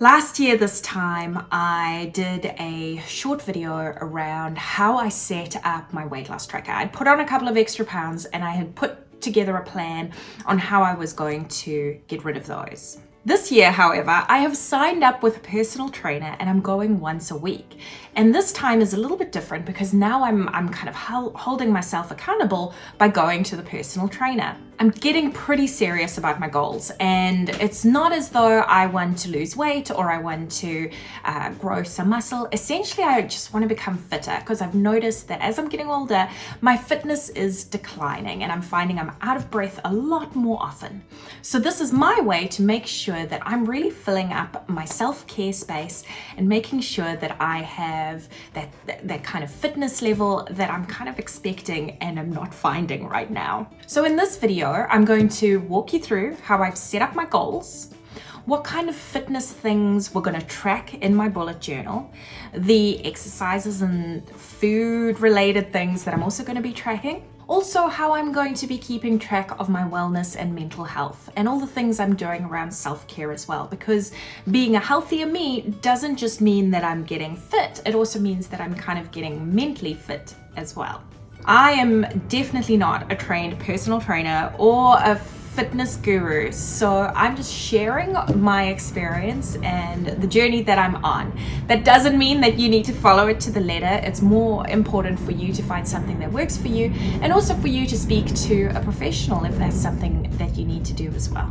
Last year this time I did a short video around how I set up my weight loss tracker. I'd put on a couple of extra pounds and I had put together a plan on how I was going to get rid of those. This year, however, I have signed up with a personal trainer and I'm going once a week. And this time is a little bit different because now I'm, I'm kind of holding myself accountable by going to the personal trainer. I'm getting pretty serious about my goals and it's not as though I want to lose weight or I want to uh, grow some muscle. Essentially, I just want to become fitter because I've noticed that as I'm getting older, my fitness is declining and I'm finding I'm out of breath a lot more often. So this is my way to make sure that I'm really filling up my self-care space and making sure that I have that, that, that kind of fitness level that I'm kind of expecting and I'm not finding right now. So in this video, I'm going to walk you through how I've set up my goals, what kind of fitness things we're going to track in my bullet journal, the exercises and food related things that I'm also going to be tracking, also how I'm going to be keeping track of my wellness and mental health and all the things I'm doing around self-care as well because being a healthier me doesn't just mean that I'm getting fit, it also means that I'm kind of getting mentally fit as well. I am definitely not a trained personal trainer or a fitness guru so I'm just sharing my experience and the journey that I'm on. That doesn't mean that you need to follow it to the letter. It's more important for you to find something that works for you and also for you to speak to a professional if that's something that you need to do as well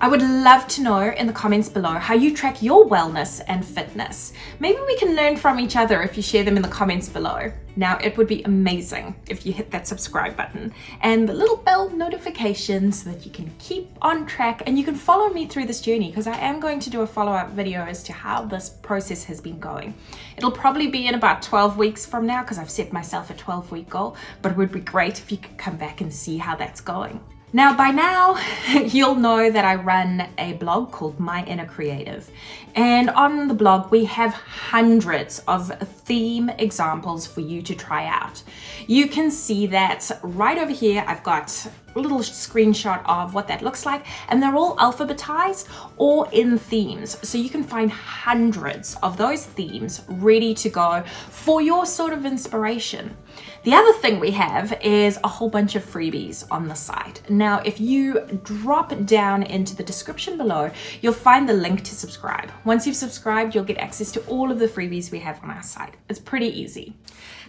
I would love to know in the comments below how you track your wellness and fitness. Maybe we can learn from each other if you share them in the comments below. Now, it would be amazing if you hit that subscribe button and the little bell notification so that you can keep on track and you can follow me through this journey because I am going to do a follow-up video as to how this process has been going. It'll probably be in about 12 weeks from now because I've set myself a 12 week goal, but it would be great if you could come back and see how that's going. Now, by now, you'll know that I run a blog called My Inner Creative. And on the blog, we have hundreds of theme examples for you to try out. You can see that right over here, I've got little screenshot of what that looks like and they're all alphabetized or in themes. So you can find hundreds of those themes ready to go for your sort of inspiration. The other thing we have is a whole bunch of freebies on the site. Now if you drop down into the description below you'll find the link to subscribe. Once you've subscribed you'll get access to all of the freebies we have on our site. It's pretty easy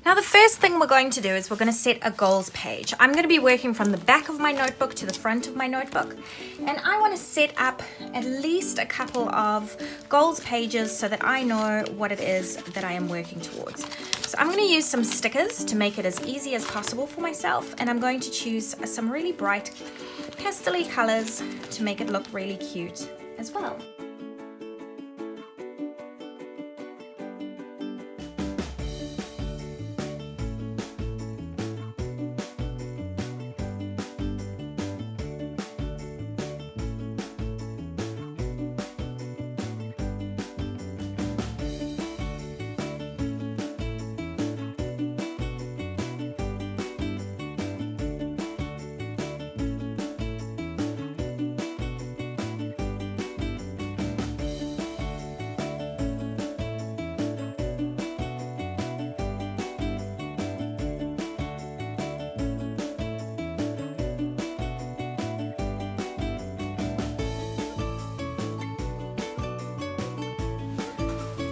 now the first thing we're going to do is we're going to set a goals page. I'm going to be working from the back of my notebook to the front of my notebook and I want to set up at least a couple of goals pages so that I know what it is that I am working towards. So I'm going to use some stickers to make it as easy as possible for myself and I'm going to choose some really bright pastel colors to make it look really cute as well.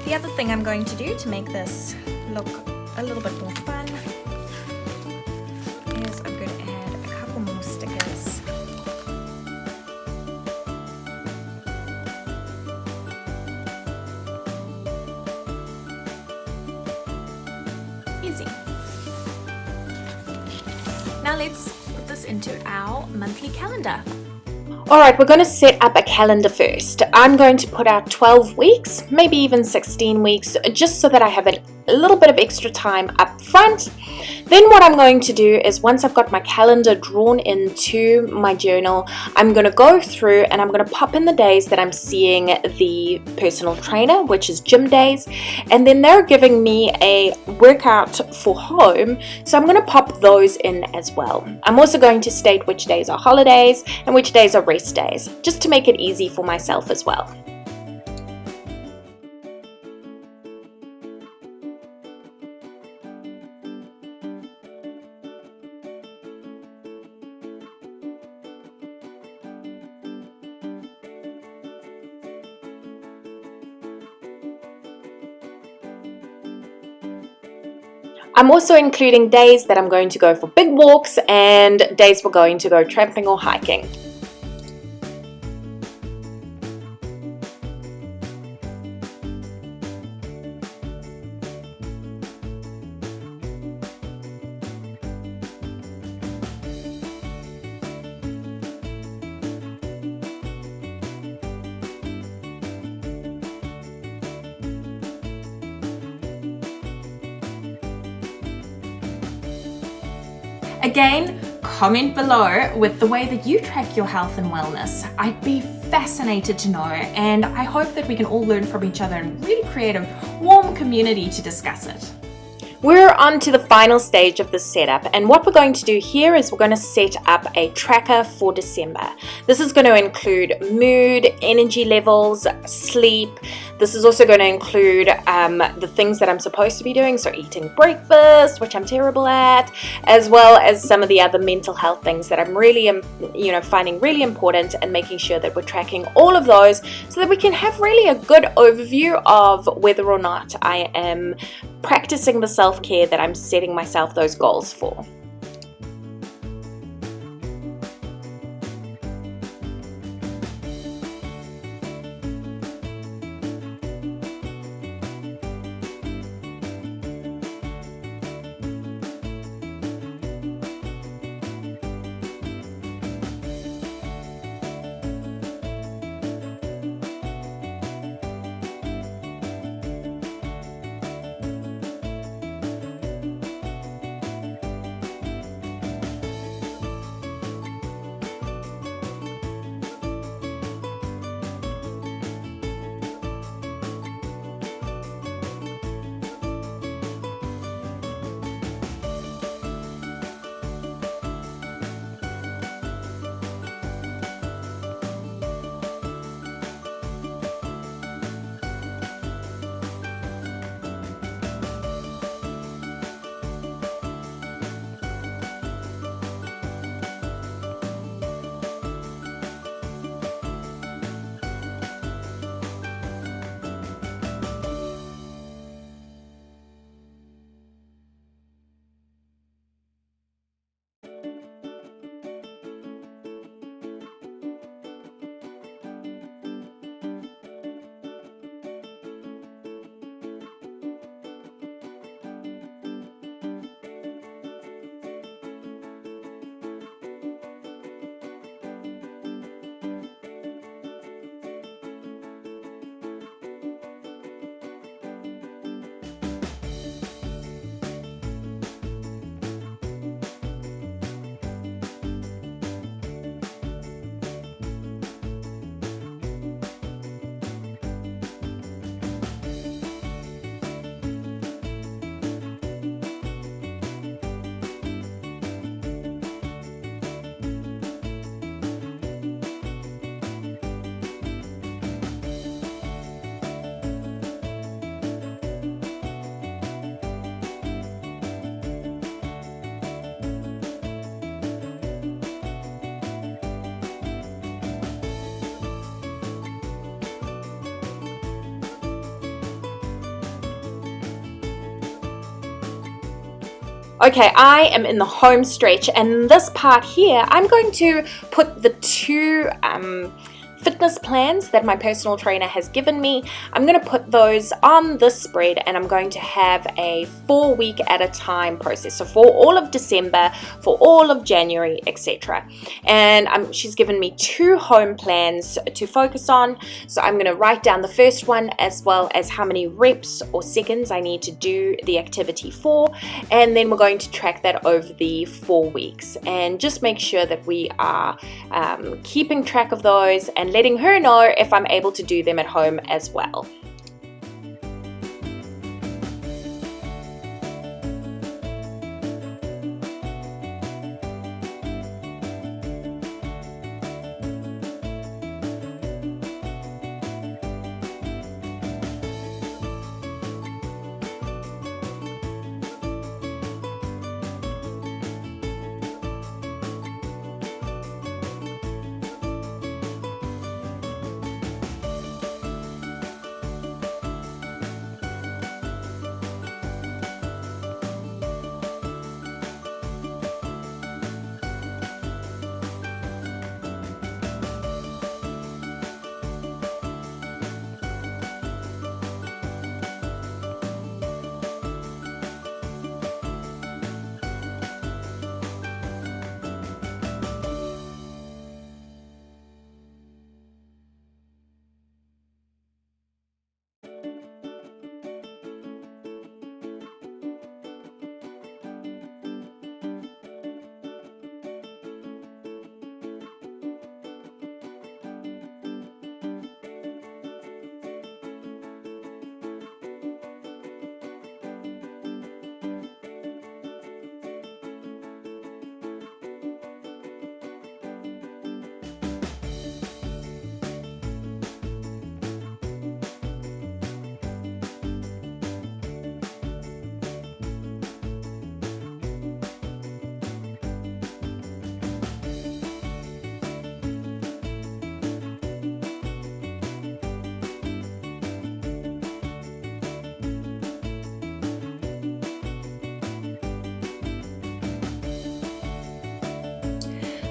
The other thing I'm going to do to make this look a little bit more fun is I'm going to add a couple more stickers. Easy. Now let's put this into our monthly calendar. Alright, we're going to set up a calendar first. I'm going to put out 12 weeks, maybe even 16 weeks, just so that I have a little bit of extra time up front then what I'm going to do is once I've got my calendar drawn into my journal, I'm going to go through and I'm going to pop in the days that I'm seeing the personal trainer, which is gym days. And then they're giving me a workout for home. So I'm going to pop those in as well. I'm also going to state which days are holidays and which days are rest days, just to make it easy for myself as well. I'm also including days that I'm going to go for big walks and days we're going to go tramping or hiking. Again, comment below with the way that you track your health and wellness. I'd be fascinated to know and I hope that we can all learn from each other and really create a warm community to discuss it. We're on to the final stage of the setup and what we're going to do here is we're going to set up a tracker for December. This is going to include mood, energy levels, sleep. This is also going to include um, the things that I'm supposed to be doing, so eating breakfast, which I'm terrible at, as well as some of the other mental health things that I'm really, um, you know, finding really important and making sure that we're tracking all of those so that we can have really a good overview of whether or not I am practicing the self-care that I'm setting myself those goals for. Okay, I am in the home stretch and this part here, I'm going to put the two um, fitness plans that my personal trainer has given me. I'm going to put those on this spread and I'm going to have a four week at a time process. So for all of December, for all of January, etc. And she's given me two home plans to focus on. So I'm going to write down the first one as well as how many reps or seconds I need to do the activity for. And then we're going to track that over the four weeks and just make sure that we are um, keeping track of those and letting her know if I'm able to do them at home as well.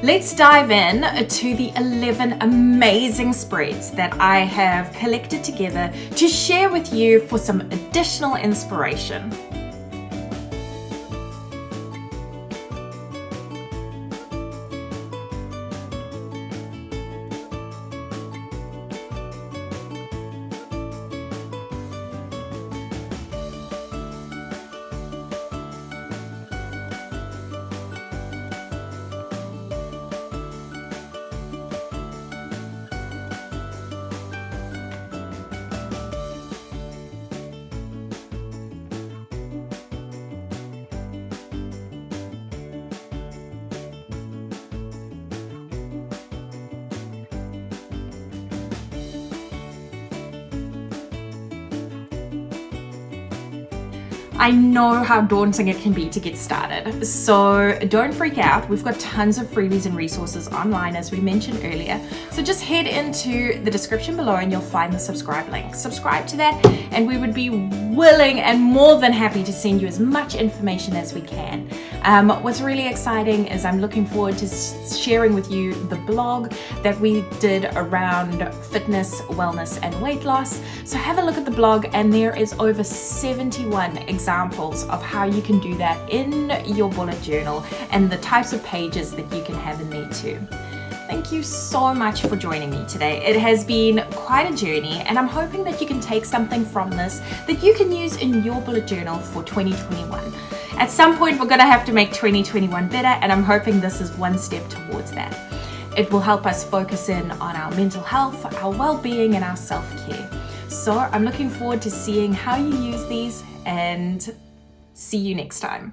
Let's dive in to the 11 amazing spreads that I have collected together to share with you for some additional inspiration. I know how daunting it can be to get started. So don't freak out. We've got tons of freebies and resources online as we mentioned earlier. So just head into the description below and you'll find the subscribe link. Subscribe to that and we would be willing and more than happy to send you as much information as we can. Um, what's really exciting is I'm looking forward to sharing with you the blog that we did around fitness, wellness and weight loss. So have a look at the blog and there is over 71 examples of how you can do that in your bullet journal and the types of pages that you can have in there too. Thank you so much for joining me today. It has been quite a journey and I'm hoping that you can take something from this that you can use in your bullet journal for 2021. At some point, we're gonna have to make 2021 better and I'm hoping this is one step towards that. It will help us focus in on our mental health, our well-being and our self-care. So I'm looking forward to seeing how you use these and see you next time.